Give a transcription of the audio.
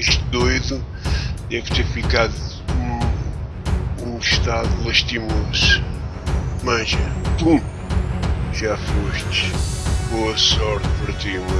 este doido deve ter ficado um, um estado lastimoso. Manja, pum, já foste. Boa sorte para ti, mano.